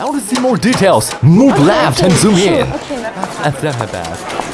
I want to see more details. Move left and zoom Sure, in. okay, no problem. I felt my best.